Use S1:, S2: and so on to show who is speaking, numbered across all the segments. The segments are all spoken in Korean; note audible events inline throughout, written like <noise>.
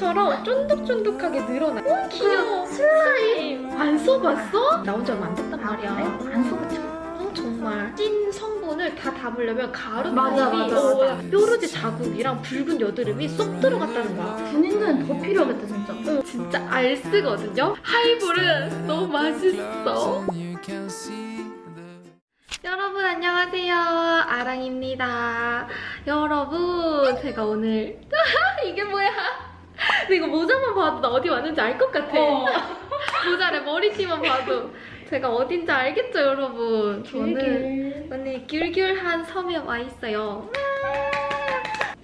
S1: 꿀처럼 쫀득쫀득하게 늘어나. 오 귀여워. 슬라임. 안 써봤어? 지 얼마 안 됐단 말이야.
S2: 안 써봤죠.
S1: 어, 정말 찐 성분을 다 담으려면 가루
S2: 맞아,
S1: 타입이
S2: 맞아, 맞아.
S1: 뾰루지 자국이랑 붉은 여드름이 쏙 들어갔다는 거야.
S2: 군인들은 더 필요하겠다 진짜.
S1: 어, 진짜 알쓰거든요. 하이볼은 너무 맛있어. 여러분 안녕하세요. 아랑입니다. 여러분 제가 오늘 <laughs> 이게 뭐야? 근데 이거 모자만 봐도 나 어디 왔는지 알 것 같아. <laughs> 모자를 머리띠만 봐도 제가 어딘지 알겠죠, 여러분? 저는 오늘 귤귤한 섬에 와 있어요.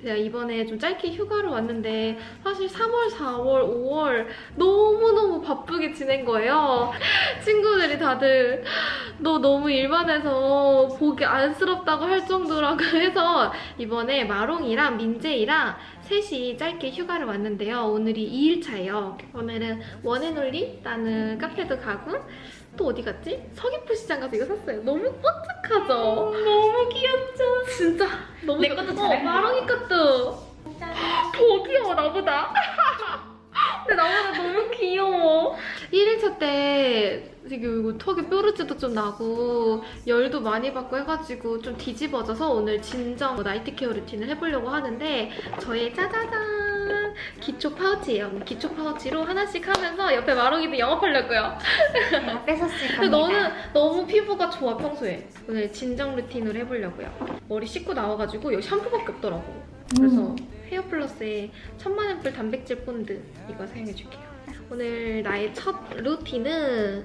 S1: 제가 이번에 좀 짧게 휴가를 왔는데 사실 3월, 4월, 5월 너무너무 바쁘게 지낸 거예요. <laughs> 친구들이 다들 너 너무 일만 해서 보기 안쓰럽다고 할 정도라고 <laughs> 해서 이번에 마롱이랑 민재이랑 셋이 짧게 휴가를 왔는데요. 오늘이 2일차예요. 오늘은 원앤올리라는 카페도 가고 또 어디 갔지? 서귀포 시장 가서 이거 샀어요. 너무 뽀짝하죠? 너무 귀엽죠? 진짜 너무
S2: 내 것도
S1: 어,
S2: 잘
S1: 마롱이 것도 더 귀여워 나보다. <laughs> 근데 나보다 너무 귀여워. 1일차 때 지금 이거 턱에 뾰루지도 좀 나고 열도 많이 받고 해가지고 좀 뒤집어져서 오늘 진정 night care 루틴을 해보려고 하는데 저의 짜자잔 기초 파우치예요. 기초 파우치로 하나씩 하면서 옆에 마롱이도 영업하려고요.
S2: 제가 뺏었을
S1: 근데
S2: 겁니다.
S1: 너는 너무 피부가 좋아 평소에. 오늘 진정 루틴으로 해보려고요. 머리 씻고 나와가지고 여기 샴푸밖에 없더라고. 그래서
S2: 음.
S1: 헤어 플러스의 천만 앰플 단백질 본드 이거 사용해줄게요. 오늘 나의 첫 루틴은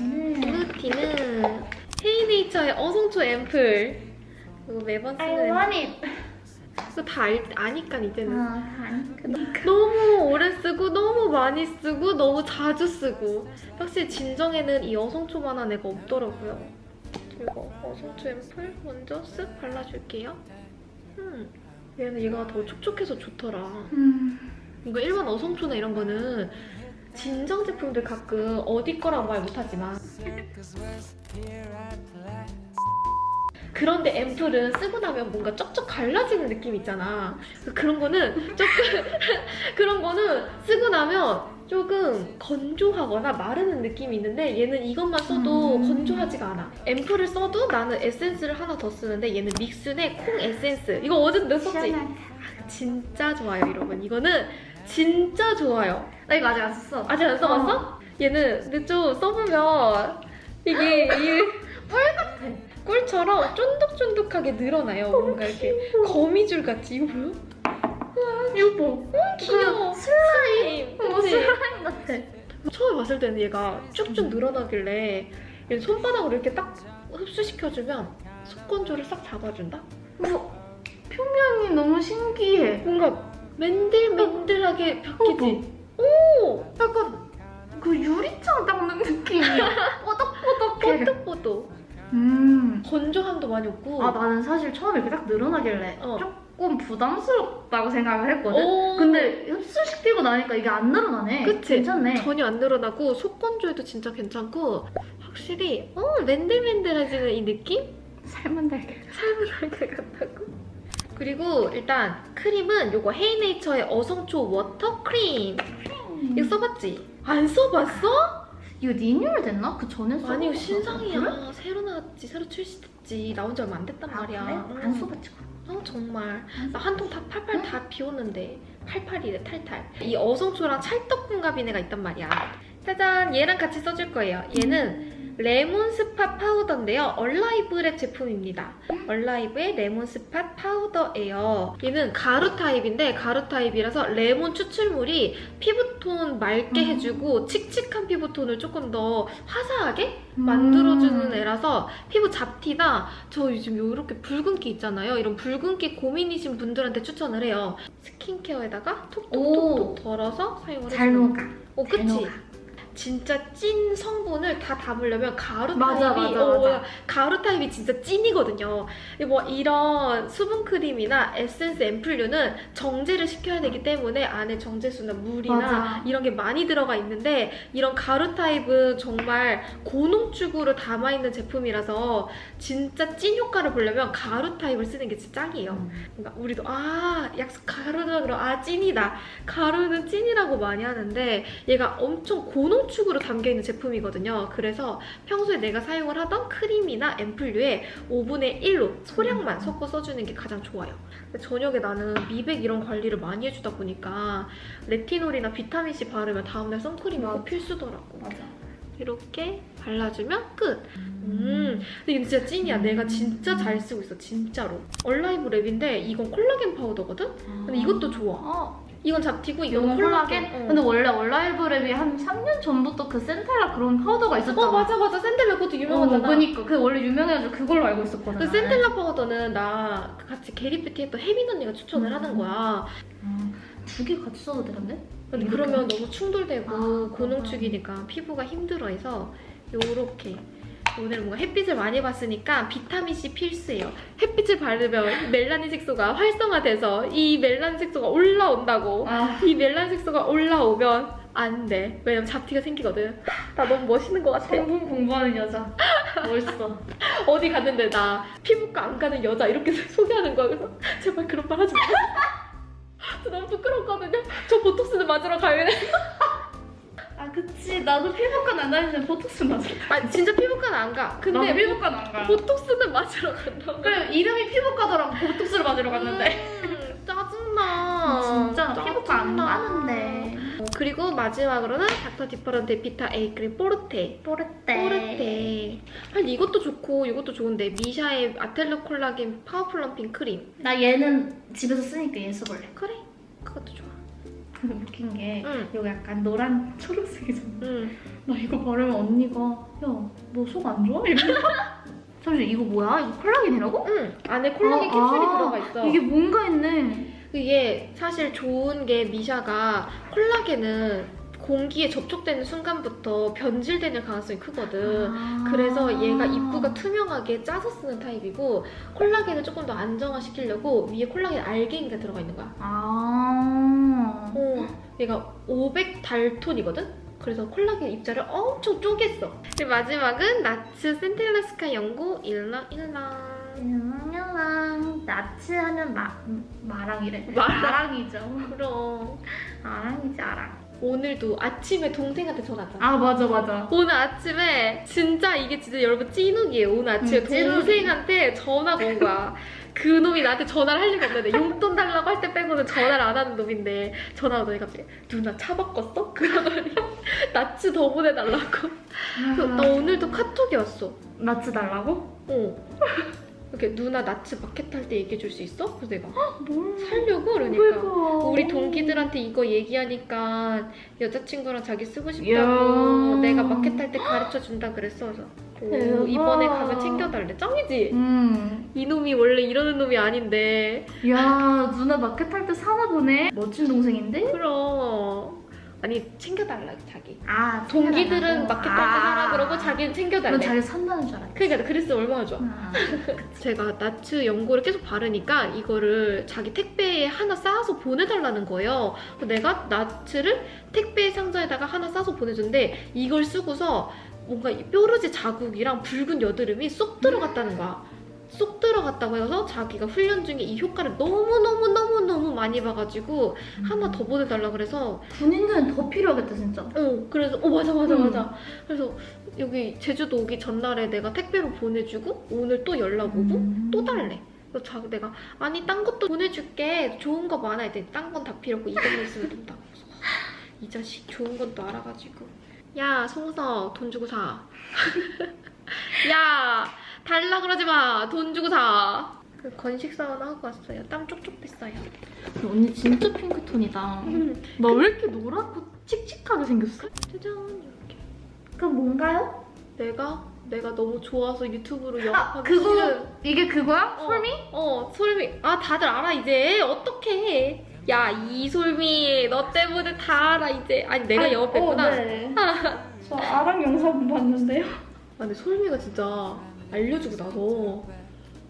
S2: 음.
S1: 루틴은 헤이네이처의 어성초 앰플 이거 매번
S2: I
S1: 쓰는
S2: want it.
S1: 이거 다 알, 아니까 이제는.
S2: 아, 아니, 그니까.
S1: 너무 오래 쓰고 너무 많이 쓰고 너무 자주 쓰고. 확실히 진정에는 이 어성초만한 애가 없더라고요. 이거 어성초 앰플 먼저 쓱 발라줄게요. 음, 얘는 얘가 더 촉촉해서 좋더라.
S2: 음.
S1: 이거 일반 어성초나 이런 거는 진정 제품들 가끔 어디 거라고 말 못하지만 그런데 앰플은 쓰고 나면 뭔가 쩍쩍 갈라지는 느낌 있잖아 그런 거는 조금 <laughs> 그런 거는 쓰고 나면 조금 건조하거나 마르는 느낌이 있는데 얘는 이것만 써도
S2: 음.
S1: 건조하지가 않아 앰플을 써도 나는 에센스를 하나 더 쓰는데 얘는 믹스의 콩 에센스 이거 어제도 내 썼지? 진짜 좋아요 여러분 이거는 진짜 좋아요
S2: 나 이거 아직 안 썼어.
S1: 아직 안 써봤어? 얘는 근데 좀 써보면 이게 <laughs> 이꿀 같아 꿀처럼 쫀득쫀득하게 늘어나요 뭔가 이렇게 거미줄 같이 이거 뭐야? 이거 봐 귀여워 슬라임
S2: 어? 슬라임 같아.
S1: 처음에 봤을 때는 얘가 쭉쭉 늘어나길래 얘 손바닥으로 이렇게 딱 흡수시켜주면 속건조를 싹 잡아준다?
S2: 뭐, 표면이 너무 신기해.
S1: 뭔가 맨들맨들하게 바뀌지? 오!
S2: 약간 그 유리창 닦는 느낌이야. <laughs> 뽀덕뽀덕해.
S1: 뽀득 뽀득
S2: 음.
S1: 건조함도 많이 없고
S2: 아 나는 사실 처음에 이렇게 딱 늘어나길래
S1: 어.
S2: 조금 부담스럽다고 생각을 했거든.
S1: 오.
S2: 근데 흡수시키고 나니까 이게 안 늘어나네.
S1: 그치?
S2: 괜찮네.
S1: 전혀 안 늘어나고 속 건조에도 진짜 괜찮고 확실히 어 맨들맨들해지는 이 느낌?
S2: 삶은 달걀.
S1: 삶은 달걀 같다고? 그리고 일단 크림은 요거 헤이네이처의 어성초 워터 크림 이거 써봤지? 안 써봤어?
S2: 이거 리뉴얼 됐나? 그 전에 써.
S1: 아니 이거 신상이야
S2: 그래?
S1: 새로 나왔지 새로 출시됐지 나온 지 얼마 안 됐단
S2: 아,
S1: 말이야
S2: 그래?
S1: 응.
S2: 안 써봤지.
S1: 어 정말 나 한 통 다 팔팔 다 비웠는데 팔팔이래 탈탈 이 어성초랑 찰떡궁합인 애가 있단 말이야 짜잔 얘랑 같이 써줄 거예요 얘는 레몬 spot 파우더인데요 얼라이브랩 제품입니다 얼라이브의 레몬 spot 파우더예요 얘는 가루 타입인데 가루 타입이라서 레몬 추출물이 피부톤 맑게
S2: 음.
S1: 해주고 칙칙한 피부톤을 조금 더 화사하게 만들어주는
S2: 음.
S1: 애라서 피부 잡티나 저 요즘 이렇게 붉은기 있잖아요. 이런 붉은기 고민이신 분들한테 추천을 해요. 스킨케어에다가 톡톡톡톡 덜어서 사용을
S2: 잘
S1: 해주는
S2: 녹아.
S1: 어,
S2: 잘
S1: 그치? 진짜 찐 성분을 다 담으려면 가루
S2: 맞아,
S1: 타입이
S2: 맞아,
S1: 어,
S2: 맞아.
S1: 가루 타입이 진짜 찐이거든요. 뭐 이런 수분 크림이나 에센스 앰플류는 정제를 시켜야 되기 때문에 안에 정제수나 물이나
S2: 맞아.
S1: 이런 게 많이 들어가 있는데 이런 가루 타입은 정말 고농축으로 담아 있는 제품이라서 진짜 찐 효과를 보려면 가루 타입을 쓰는 게 진짜 짱이에요.
S2: 음.
S1: 그러니까 우리도 아 약속 가루다 그럼 아 찐이다 가루는 찐이라고 많이 하는데 얘가 엄청 고농축으로 담겨 있는 제품이거든요 그래서 평소에 내가 사용을 하던 크림이나 앰플류에 5분의 1로 소량만 섞어 써주는 게 가장 좋아요 저녁에 나는 미백 이런 관리를 많이 해주다 보니까 레티놀이나 비타민C 바르면 다음날 선크림이 꼭. 필수더라고
S2: 맞아.
S1: 이렇게 발라주면 끝 음, 근데 이건 진짜 찐이야. 내가 진짜 잘 쓰고 있어, 진짜로. 얼라이브 랩인데 이건 콜라겐 파우더거든? 근데 이것도 좋아.
S2: 어,
S1: 이건 잡티고 이건 콜라겐.
S2: 콜라겐?
S1: 어.
S2: 근데 원래 얼라이브 랩이 한 3년 전부터 그 centella 그런 파우더가 있었잖아.
S1: 어 맞아 맞아 centella 그것도
S2: 어,
S1: 유명하잖아.
S2: 그니까. 그 원래 유명해가지고 그걸로 알고 있었거든.
S1: 그 centella 파우더는 나 같이 겟잇뷰티 했던 혜민 언니가 추천을
S2: 음.
S1: 하는 거야.
S2: 두개 같이 써도 되는데?
S1: 근데? 그러면 너무 충돌되고
S2: 아,
S1: 고농축이니까 피부가 힘들어해서 요렇게 오늘 뭔가 햇빛을 많이 봤으니까 비타민C 필수예요. 햇빛을 바르면 멜라닌 색소가 활성화돼서 이 멜라닌 색소가 올라온다고.
S2: 아,
S1: 이 멜라닌 색소가 올라오면 안 돼. 왜냐면 잡티가 생기거든. 나 너무 멋있는 것 같아.
S2: 성분 공부하는 여자. 멋있어. <laughs>
S1: 어디 갔는데 나 피부과 안 가는 여자 이렇게 <laughs> 소개하는 거야. 그래서 제발 그런 말 하지 마. <laughs> 저 너무 부끄럽거든요. 저 보톡스는 맞으러.
S2: 아, 그치. 나도 피부과 안 다니는데 보톡스 맞아.
S1: 아 진짜 피부과는 안 가. 근데
S2: 피부과 안 가.
S1: 보톡스는 맞으러 간다고.
S2: 그래, 이름이 피부과더라고. 보톡스를 맞으러 갔는데.
S1: 음, 짜증나.
S2: 진짜 나 피부과 안. 가는데.
S1: 그리고 마지막으로는 닥터 디퍼런트 비타 A 크림 포르테.
S2: 뽀르떼.
S1: 포르테. 사실 이것도 좋고 이것도 좋은데 미샤의 아텔로 콜라겐 파워 plumping 크림.
S2: 나 얘는 집에서 쓰니까 얘 써볼래.
S1: 그래. 그것도 좋아.
S2: 근데 <laughs> 웃긴 게
S1: 응.
S2: 이거 약간 노란 초록색이잖아.
S1: 응. <laughs>
S2: 나 이거 바르면 언니가 야 너 속 안 좋아? 이러면 <laughs> 잠시 이거 뭐야? 이거 콜라겐이라고?
S1: 응. 안에 콜라겐
S2: 아,
S1: 캡슐이
S2: 아,
S1: 들어가 있어.
S2: 이게 뭔가 있네.
S1: 이게 사실 좋은 게 미샤가 콜라겐은 공기에 접촉되는 순간부터 변질되는 가능성이 크거든.
S2: 아.
S1: 그래서 얘가 입구가 투명하게 짜서 쓰는 타입이고 콜라겐을 조금 더 안정화시키려고 위에 콜라겐 알갱이가 들어가 있는 거야.
S2: 아.
S1: 어, 얘가 500달톤이거든? 그래서 콜라겐 입자를 엄청 쪼갰어. 그리고 마지막은 나츠 센텔라스카 연고 일랑 일랑.
S2: 음, 나츠 하면 마, 마랑이래. <laughs>
S1: 마랑.
S2: 마랑이죠.
S1: 그럼
S2: 아랑이지 아랑.
S1: 오늘도 아침에 동생한테 전화 왔잖아.
S2: 아 맞아 맞아.
S1: 오늘 아침에 진짜 이게 진짜 여러분 찐욱이에요. 오늘 아침에
S2: 음.
S1: 동생한테 전화가 온 거야. <laughs> 그 놈이 나한테 전화를 할 리가 없는데 용돈 달라고 할 때 빼고는 전화를 안 하는 놈인데 전화가 오더니 갑자기 누나 차 바꿨어? <laughs> 그러더니 나츠 더 보내달라고. 그래서 나 오늘도 카톡이 왔어.
S2: 나츠 달라고?
S1: 어. 이렇게 누나 나츠 마켓 할 때 얘기해 줄 수 있어? 그래서 내가
S2: 뭘?
S1: 살려고 그러니까.
S2: 그러니까.
S1: 우리 동기들한테 이거 얘기하니까 여자친구랑 자기 쓰고 싶다고
S2: 야.
S1: 내가 마켓 할 때 가르쳐 준다 그랬어. 그래서 오,
S2: 대박.
S1: 이번에 가면 챙겨달래. 짱이지?
S2: 음.
S1: 이놈이 원래 이러는 놈이 아닌데.
S2: 야 누나 마켓 할 때 사나 보네. 멋진 동생인데?
S1: 그럼. 아니 챙겨달라 자기.
S2: 아
S1: 동기들은 마켓 할때 사라 그러고 자기는
S2: 넌
S1: 챙겨달래.
S2: 자기 산다는 줄 알았지.
S1: 그러니까 그랬으면 얼마나 좋아.
S2: 아. <laughs>
S1: 제가 나츠 연고를 계속 바르니까 이거를 자기 택배에 하나 싸서 보내달라는 거예요. 그래서 내가 나츠를 택배 상자에다가 하나 싸서 보내줬는데 이걸 쓰고서 뭔가 이 뾰루지 자국이랑 붉은 여드름이 쏙 들어갔다는 거야. 쏙 들어갔다고 해서 자기가 훈련 중에 이 효과를 너무너무너무너무 많이 봐가지고 하나 더 보내달라 그래서
S2: 군인들은 더 필요하겠다 진짜.
S1: 어 그래서 어 맞아 맞아
S2: 음.
S1: 맞아 그래서 여기 제주도 오기 전날에 내가 택배로 보내주고 오늘 또 연락 오고
S2: 음.
S1: 또 달래. 그래서 자, 내가 아니 딴 것도 보내줄게 좋은 거 많아 했더니 딴 건 다 필요 없고 이것만 있으면 된다고 그래서 이 자식 좋은 건또 알아가지고 야 송서 돈 주고 사. <laughs> 야 달라 그러지 마돈 주고 사. 그 건식 사우나 하고 왔어요. 땀 쪽쪽 뺐어요.
S2: 언니 진짜 핑크톤이다.
S1: 음,
S2: 나왜 이렇게 노랗고 칙칙하게 생겼어?
S1: 짜잔 이렇게.
S2: 그 뭔가요?
S1: 내가 내가 너무 좋아서 유튜브로
S2: 아
S1: 영업하기
S2: 그거
S1: 싫은
S2: 이게 그거야?
S1: 어,
S2: 솔미?
S1: 어, 솔미. 아, 다들 알아, 이제. 어떡해. 야 이솔미 너 때문에 다 알아 이제. 아니 내가
S2: 아니,
S1: 영업했구나.
S2: 어, 네. 저 아랑 영상 봤는데요.
S1: 아, 근데 솔미가 진짜 알려주고 나서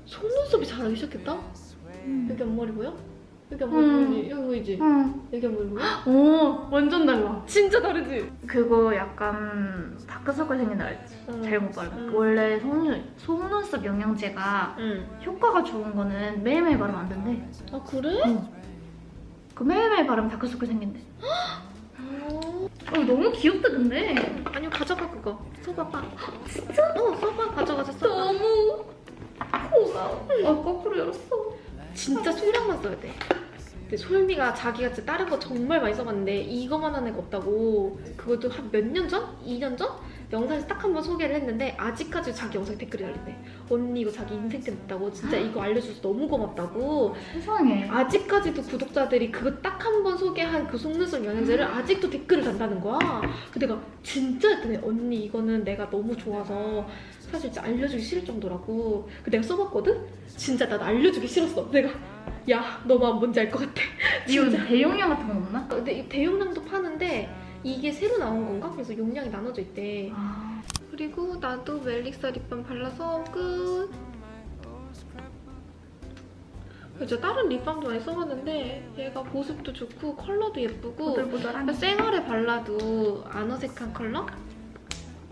S1: 속눈썹이 자라기 시작했다? 여기 앞머리 보여? 여기 앞머리
S2: 음.
S1: 보이지? 여기 보이지?
S2: 응.
S1: 여기 앞머리 보여?
S2: 오, 완전 달라.
S1: 진짜 다르지?
S2: 그거 약간 다크서클 생긴다 했지.
S1: 응.
S2: 잘못 바르면.
S1: 응.
S2: 원래 속눈, 속눈썹 영양제가
S1: 응.
S2: 효과가 좋은 거는 매일매일 바르면 안 된대.
S1: 아 그래?
S2: 그 매일매일 바르면 다크서클 생긴대.
S1: 어.
S2: 어, 너무 귀엽다 근데.
S1: 아니면 가져가 그거 써봐봐 진짜? 어 써봐 가져가자 써봐
S2: 너무 고마워. 어, 거꾸로 열었어.
S1: 진짜 소량만 써야 돼 근데 솔미가 자기가 진짜 다른 거 정말 많이 써봤는데 이거만 한 애가 없다고 그것도 한 몇 년 전? 2년 전? 영상에서 딱 한 번 소개를 했는데 아직까지 자기 영상에 댓글이 달린대 언니 이거 자기 인생 템 됐다고 진짜 이거 알려줘서 너무 고맙다고
S2: 세상에.
S1: 아직까지도 구독자들이 그거 딱 한 번 소개한 그 속눈썹 영양제를 아직도 댓글을 단다는 거야. 근데 내가 진짜 했더니 언니 이거는 내가 너무 좋아서 사실 진짜 알려주기 싫을 정도라고. 그 내가 써봤거든? 진짜 난 알려주기 싫었어. 내가 야 너만 뭔지 알 것 같아.
S2: 이거. 대용량 같은 거 없나?
S1: 근데 이 대용량도 파는데 이게 새로 나온 건가? 그래서 용량이 나눠져 있대.
S2: 아,
S1: 그리고 나도 멜릭사 립밤 발라서 끝. 이제 다른 립밤도 많이 써봤는데 얘가 보습도 좋고 컬러도 예쁘고
S2: 보들보들한.
S1: 생얼에 발라도 안 어색한 컬러?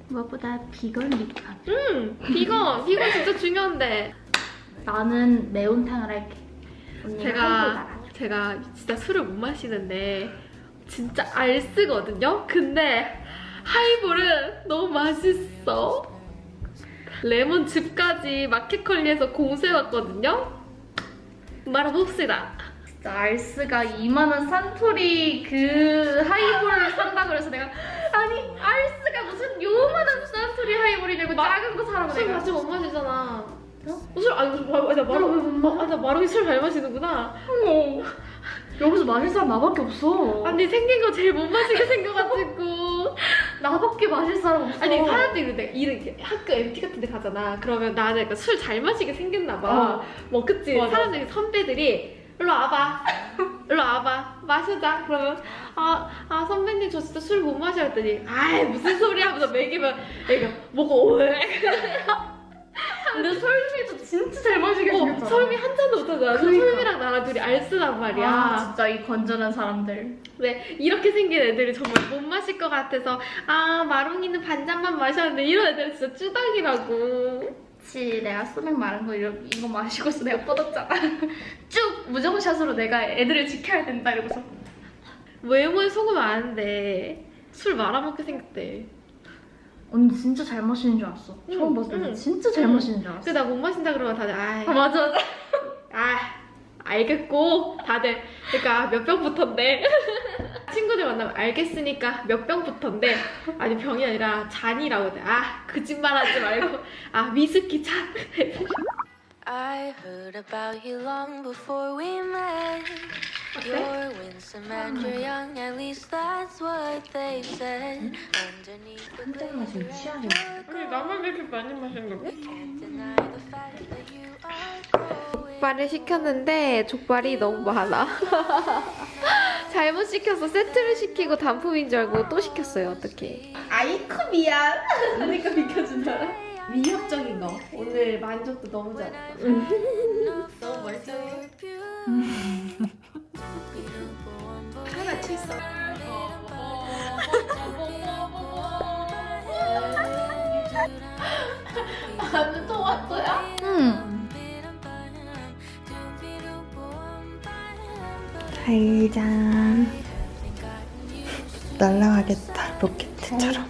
S2: 무엇보다 비건 립밤.
S1: 응! 비건! <laughs> 비건 진짜 중요한데
S2: 나는 매운탕을 할게.
S1: 제가. 제가 진짜 술을 못 마시는데 진짜 알쓰거든요? 근데 하이볼은 너무 맛있어 레몬즙까지 마켓컬리에서 공수해왔거든요? 말아봅시다
S2: 알스가 2만 원 산토리 그 하이볼을 산다 그래서 내가 아니 알스가 무슨 요만한 산토리 하이볼이냐고 작은 거 사라고
S1: 술
S2: 내가.
S1: 마시면 못 마시잖아
S2: 어?
S1: 술, 아니, 나 마루, 아, 나 마루이 술잘 마시는구나.
S2: 어머. 여기서 마실 사람 나밖에 없어.
S1: 아니, 생긴 거 제일 못 마시게 생겨가지고. <laughs>
S2: 나밖에 마실 사람 없어.
S1: 아니, 사람들이 이래, 이렇게 학교 MT 같은 데 가잖아. 그러면 나는 술잘 마시게 생겼나 봐.
S2: 어.
S1: 뭐, 그치?
S2: 맞아.
S1: 사람들이, 선배들이, 일로 와봐. 일로 와봐. 마시자. 그러면, 아, 아, 선배님, 저 진짜 술 못 마셔. 했더니, 아이, 무슨 소리 하면서 먹이면, 애가, 오해. <laughs>
S2: 근데 설미도 진짜 잘 마시게
S1: 어,
S2: 생겼잖아.
S1: 설미 한 잔도 못하잖아.
S2: 그러니까.
S1: 설미랑 나랑 둘이 알쓰란 말이야.
S2: 아, 진짜 이 건전한 사람들.
S1: 네, 이렇게 생긴 애들이 정말 못 마실 것 같아서 아 마롱이는 반잔만 마셨는데 이런 애들은 진짜 쭈당이라고
S2: 그치 내가 소맥 마른 거 이러, 이거 마시고서 내가 뻗었잖아. <laughs> 쭉 무정샷으로 내가 애들을 지켜야 된다 이러고서.
S1: 외모에 속으면 아는데 술 말아먹게 생겼대
S2: 언니 진짜 잘 마시는 줄 알았어.
S1: 응,
S2: 처음 봤을 때
S1: 응.
S2: 진짜 잘
S1: 응.
S2: 마시는 줄 알았어.
S1: 근데 나 못 마신다 그러면 다들 아이
S2: 아, 맞아 맞아.
S1: 아 알겠고 다들 그러니까 몇 병부터인데 <laughs> 친구들 만나면 알겠으니까 몇 병부터인데 아니 병이 아니라 잔이라고 돼 아 거짓말하지 말고 아 위스키 잔 <laughs>
S3: I heard about you long before we met. You're winsome and you're young, at least that's what they said. Underneath the glitter and
S1: 아니 나만 왜 이렇게 많이 마시는 거야?
S3: can't deny the fact that you are growing.
S1: 족발을 시켰는데 족발이 너무 많아. 잘못 시켜서 세트를 시키고 단품인 줄 알고 또 시켰어요. 어떡해. 아이쿠 미안. 그러니까 비켜준다. 위협적인 거. 오늘 만족도 너무 잘했어. 너무 맛있어. 하나 쳤어. 아주 토마토야?
S2: 응.
S4: 달장 날라가겠다 로켓처럼